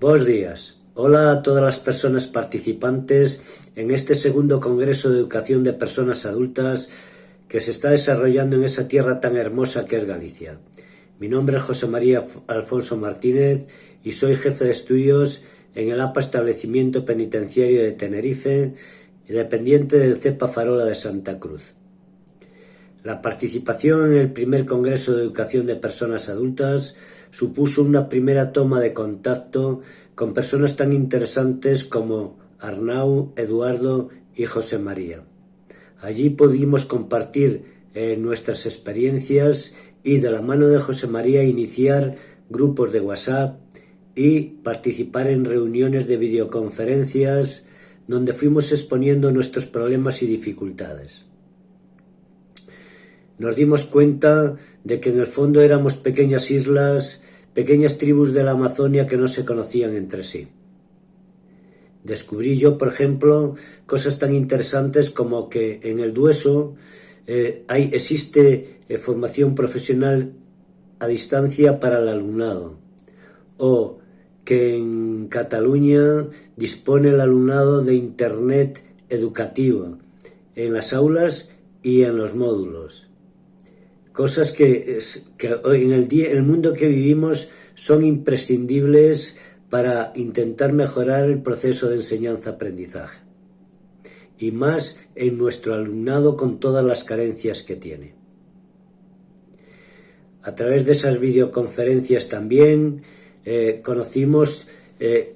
Buenos días. Hola a todas las personas participantes en este segundo Congreso de Educación de Personas Adultas que se está desarrollando en esa tierra tan hermosa que es Galicia. Mi nombre es José María Alfonso Martínez y soy jefe de estudios en el APA Establecimiento Penitenciario de Tenerife dependiente del CEPA Farola de Santa Cruz. La participación en el primer Congreso de Educación de Personas Adultas supuso una primera toma de contacto con personas tan interesantes como Arnau, Eduardo y José María. Allí pudimos compartir eh, nuestras experiencias y de la mano de José María iniciar grupos de WhatsApp y participar en reuniones de videoconferencias donde fuimos exponiendo nuestros problemas y dificultades nos dimos cuenta de que en el fondo éramos pequeñas islas, pequeñas tribus de la Amazonia que no se conocían entre sí. Descubrí yo, por ejemplo, cosas tan interesantes como que en el Dueso eh, existe eh, formación profesional a distancia para el alumnado, o que en Cataluña dispone el alumnado de Internet educativo en las aulas y en los módulos cosas que, en el, día, el mundo que vivimos son imprescindibles para intentar mejorar el proceso de enseñanza-aprendizaje y más en nuestro alumnado con todas las carencias que tiene. A través de esas videoconferencias también eh, conocimos eh,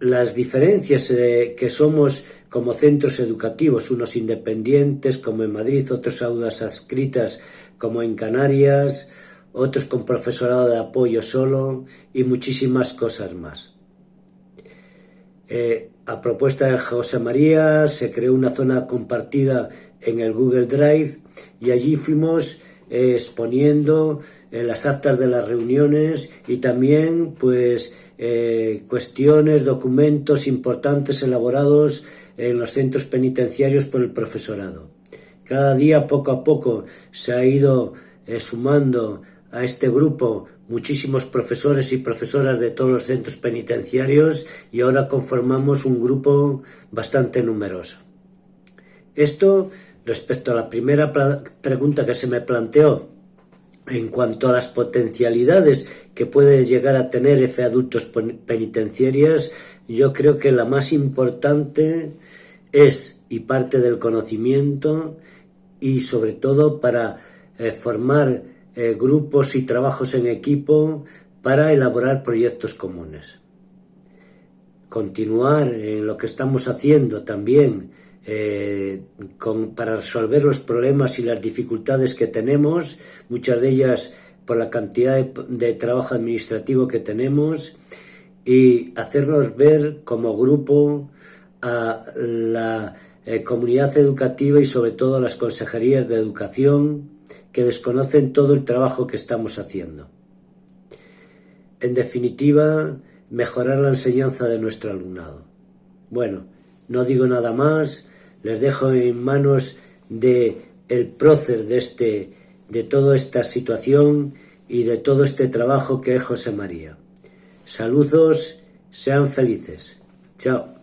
las diferencias eh, que somos como centros educativos, unos independientes como en Madrid, otros aulas adscritas como en Canarias, otros con profesorado de apoyo solo y muchísimas cosas más. Eh, a propuesta de José María se creó una zona compartida en el Google Drive y allí fuimos exponiendo en las actas de las reuniones y también pues eh, cuestiones, documentos importantes elaborados en los centros penitenciarios por el profesorado. Cada día poco a poco se ha ido eh, sumando a este grupo muchísimos profesores y profesoras de todos los centros penitenciarios y ahora conformamos un grupo bastante numeroso. Esto respecto a la primera pregunta que se me planteó, en cuanto a las potencialidades que puede llegar a tener F adultos penitenciarios, yo creo que la más importante es y parte del conocimiento y sobre todo para eh, formar eh, grupos y trabajos en equipo para elaborar proyectos comunes. Continuar en lo que estamos haciendo también eh, para resolver los problemas y las dificultades que tenemos, muchas de ellas por la cantidad de, trabajo administrativo que tenemos, y hacernos ver como grupo a la eh, comunidad educativa y sobre todo a las consejerías de educación que desconocen todo el trabajo que estamos haciendo. En definitiva, mejorar la enseñanza de nuestro alumnado. Bueno, no digo nada más, les dejo en manos de el prócer de este de toda esta situación y de todo este trabajo que es José María. Saludos, sean felices. Chao.